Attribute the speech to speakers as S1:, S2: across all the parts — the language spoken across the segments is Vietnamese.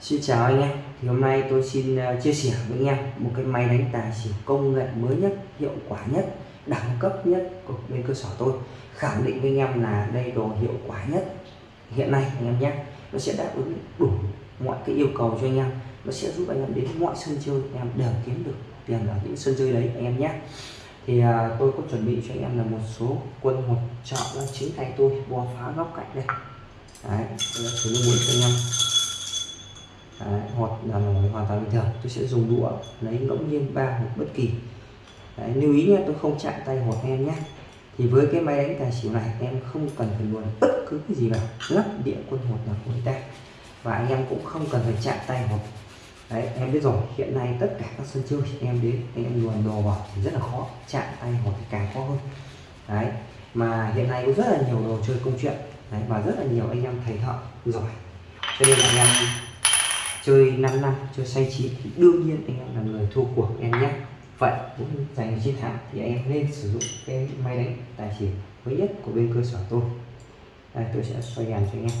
S1: Xin chào anh em thì hôm nay tôi xin ờ, chia sẻ với anh em một cái máy đánh tài xỉu công nghệ mới nhất hiệu quả nhất đẳng cấp nhất của bên cơ sở tôi. Khẳng định với anh em là đây đồ hiệu quả nhất. Hiện nay anh em nhé nó sẽ đáp ứng đủ mọi cái yêu cầu cho anh em. Nó sẽ giúp anh em đến mọi sân chơi anh em đều kiếm được tiền ở những sân chơi đấy anh em nhé. Thì à, tôi có chuẩn bị cho anh em là một số quân hột trợ là chính tay tôi bò phá góc cạnh đây. Đấy tôi đã cho anh em. Đấy, hoặc là hoàn toàn bình thường. Tôi sẽ dùng đũa lấy ngẫu nhiên ba hoặc bất kỳ. Đấy, lưu ý nhé tôi không chạm tay hoặc em nhé. Thì với cái máy đánh tài xỉu này em không cần phải luồn bất cứ cái gì vào. Lắp địa quân hột là của ta. Và anh em cũng không cần phải chạm tay hột đấy em biết rồi hiện nay tất cả các sân chơi em đến anh em luồn đồ vào thì rất là khó. Chạm tay hột thì càng khó hơn. Đấy mà hiện nay có rất là nhiều đồ chơi công chuyện. Đấy, và rất là nhiều anh em thầy thợ giỏi. Cho nên anh em chơi 5 năm chơi say trí thì đương nhiên anh em là người thua cuộc em nhé. Vậy muốn giành chiến thắng thì anh em nên sử dụng cái máy đánh tài xỉu mới nhất của bên cơ sở tôi. Đây tôi sẽ xoay đèn cho anh em.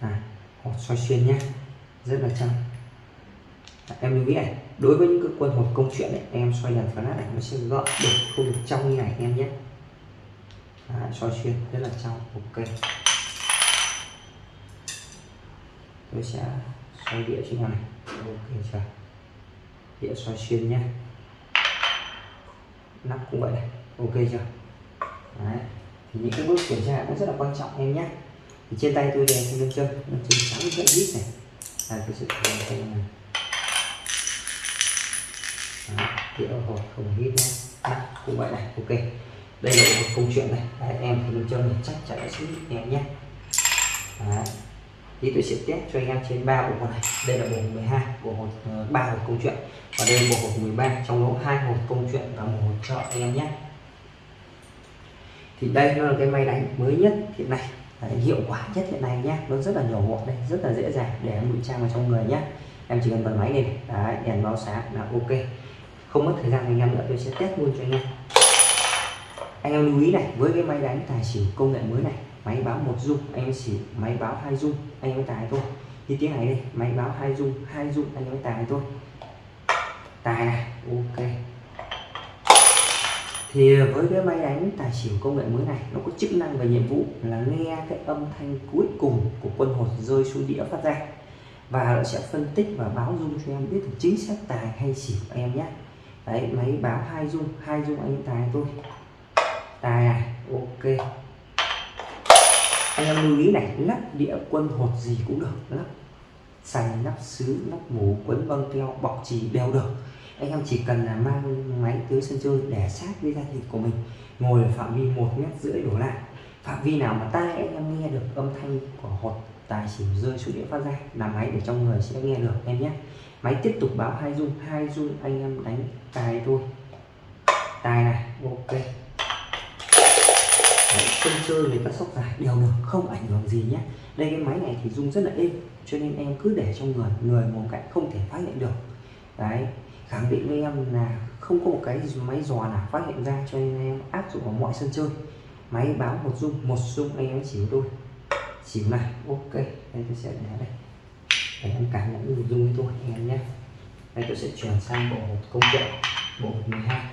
S1: À, hột xoay xuyên nhé rất là trong à, em lưu ý này đối với những cái quân hột công chuyện ấy, em xoay đèn phá nát này nó sẽ gọn được không được trong như này em nhé. À, xoay xuyên rất là trong ok tôi sẽ xoay đĩa trên này. Ok chưa đĩa xoay xuyên nhé nắp cũng vậy này. Ok chưa Đấy. thì những cái bước kiểm tra cũng rất là quan trọng em nhé thì trên tay tôi đèn trên chân nó chân trắng rất ít này. Là cái sự thử tay này. Đấy, đĩa hồi không hít nhé nắp cũng vậy này ok. Đây là một câu chuyện này. Đấy, em thì nâng chân chắc chắn sẽ em nhé. Đấy thì tôi sẽ test cho anh em trên ba bộ hột này. Đây là bộ hột 12 bộ hột ờ, ba hột công chuyện. Và đây là bộ hột 13 trong đó hai hột công chuyện và một hột trợ anh em nhé. Thì đây nó là cái máy đánh mới nhất hiện nay. Đấy, hiệu quả nhất hiện nay nhé. Nó rất là nhỏ gọn đây rất là dễ dàng để em ngụy trang vào trong người nhé. Em chỉ cần bật máy lên. Đấy đèn báo sáng là ok. Không mất thời gian anh em nữa tôi sẽ test luôn cho anh em. Anh em lưu ý này với cái máy đánh tài xỉu công nghệ mới này máy báo một dung, anh chỉ máy báo hai dung, anh mới tài thôi. Như tiếng này đây, máy báo hai dung hai dung, anh mới tài thôi. Tài này, ok. Thì với cái máy đánh tài xỉu công nghệ mới này, nó có chức năng và nhiệm vụ là nghe cái âm thanh cuối cùng của quân hột rơi xuống đĩa phát ra. Và nó sẽ phân tích và báo dung cho em biết được chính xác tài hay xỉu em nhé. Đấy, máy báo hai dung hai dung anh tài thôi. Tài này, ok anh em lưu ý này, lắp địa quân hột gì cũng được, lắp sành lắp sứ, lắp mũ, quấn băng keo, bọc trì đều được. Anh em chỉ cần là mang máy tới sân chơi để sát với da thịt của mình, ngồi ở phạm vi một mét rưỡi đổ lại. Phạm vi nào mà tai, anh em nghe được âm thanh của hột, tài xỉu rơi xuống địa phát ra là máy để trong người sẽ nghe được em nhé. Máy tiếp tục báo hai dung hai dung anh em đánh tài thôi. Tài này, ok sân chơi lấy các sóc dài đều được, không ảnh hưởng gì nhé. Đây, cái máy này thì rung rất là êm, cho nên em cứ để trong người người một cạnh không thể phát hiện được. Đấy, khẳng định với em là không có một cái máy dò nào phát hiện ra, cho nên em áp dụng vào mọi sân chơi. Máy báo một rung một rung, anh em chỉ tôi. Chỉ này ok, đây tôi sẽ để đây. Để em cảm nhận được rung với tôi, anh em nhé. Đây, tôi sẽ chuyển sang bộ công cụ bộ 12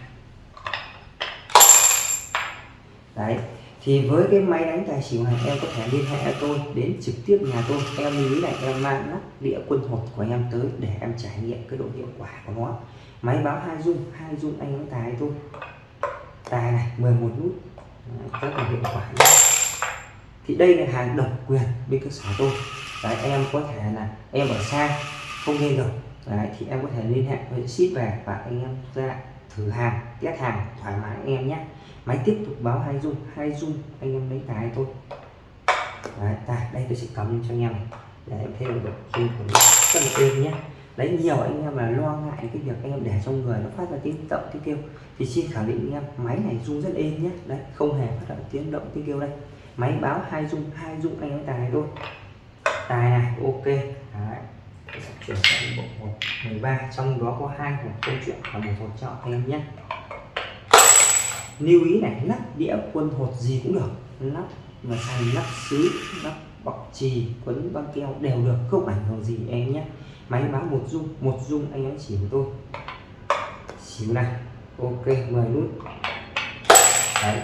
S1: đấy thì với cái máy đánh tài xỉu này, em có thể liên hệ tôi, đến trực tiếp nhà tôi. Em lưu ý là em mang nắp đĩa quân hột của em tới để em trải nghiệm cái độ hiệu quả của nó. Máy báo hai dung hai dung anh đánh tài tôi tài này 11 nút. Rất là hiệu quả nhé. thì đây là hàng độc quyền bên cơ sở tôi. Đấy, em có thể là em ở xa, không nghe được. Đấy, thì em có thể liên hệ với ship về và anh em ra thử hàng test hàng thoải mái anh em nhé. Máy tiếp tục báo hai dung hai dung anh em lấy tài thôi. Đấy, tài đây tôi sẽ cầm cho anh em này. Để em thấy được dung của nó rất là êm nhé. Đấy nhiều anh em là lo ngại cái việc anh em để trong người nó phát ra tiếng động tiếng kêu. Thì xin khẳng định anh em máy này dung rất êm nhé. Đấy không hề phát ra tiếng động tiếng kêu đây. Máy báo hai dung hai dung anh em tài thôi. Tài này ok chuyển sang bộ 13 trong đó có hai hộp câu chuyện và một hộp chọn anh em nhé. Lưu ý này, lắp đĩa quân hột gì cũng được. Lắp mà thành lắp xứ, lắp bọc trì quấn băng keo đều được, không ảnh hưởng gì em nhé. Máy báo một dung một dung anh em chỉ với tôi. Xíu này, ok 10 nút. Đấy.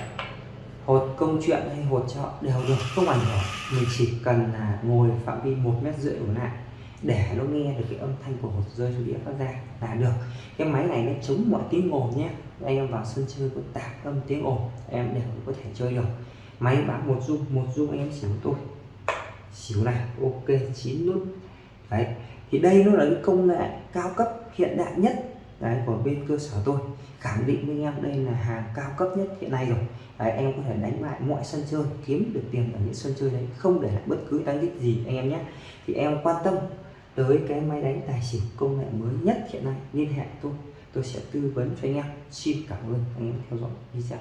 S1: Hột công chuyện hay hột chợ đều được, không ảnh hưởng. Mình chỉ cần là ngồi phạm vi một mét rưỡi đổ lại để nó nghe được cái âm thanh của hột rơi xuống đĩa phát ra là được. Cái máy này nó chống mọi tiếng ồn nhé. Anh em vào sân chơi có tạp âm tiếng ồn em đều có thể chơi được. Máy bán một dung một dung anh em xỉu tôi xỉu này ok chín nút. Đấy thì đây nó là cái công nghệ cao cấp hiện đại nhất đấy của bên cơ sở tôi. Khẳng định với em đây là hàng cao cấp nhất hiện nay rồi. Đấy, em có thể đánh lại mọi sân chơi kiếm được tiền ở những sân chơi đấy không để lại bất cứ đánh đích gì anh em nhé. Thì em quan tâm tới cái máy đánh tài xỉu công nghệ mới nhất hiện nay, liên hệ tôi tôi sẽ tư vấn cho anh em. Xin cảm ơn anh em theo dõi video.